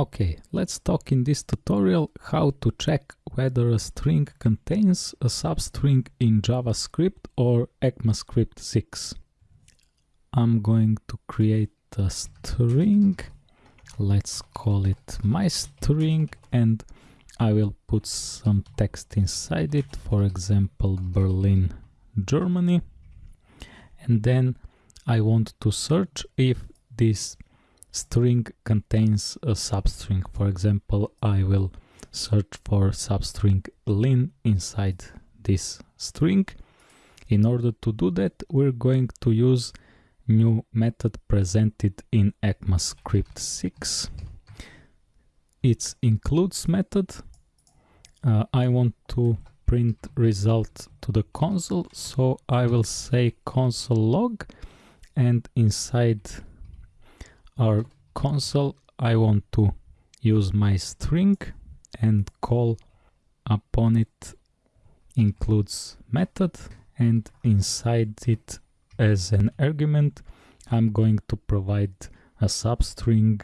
Okay, let's talk in this tutorial how to check whether a string contains a substring in JavaScript or ECMAScript 6. I'm going to create a string, let's call it my string and I will put some text inside it, for example Berlin, Germany and then I want to search if this string contains a substring. For example, I will search for substring lin inside this string. In order to do that, we're going to use new method presented in ECMAScript 6. It's includes method. Uh, I want to print result to the console, so I will say console log and inside our console I want to use my string and call upon it includes method and inside it as an argument I'm going to provide a substring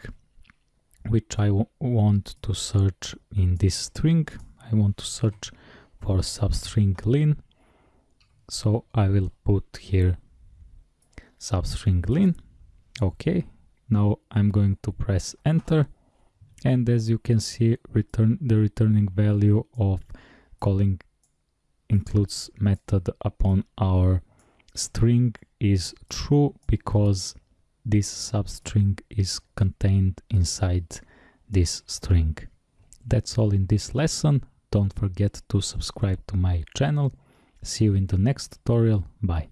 which I want to search in this string. I want to search for substring lin. So I will put here substring lin. Okay now I'm going to press enter and as you can see return the returning value of calling includes method upon our string is true because this substring is contained inside this string. That's all in this lesson. Don't forget to subscribe to my channel. See you in the next tutorial. Bye.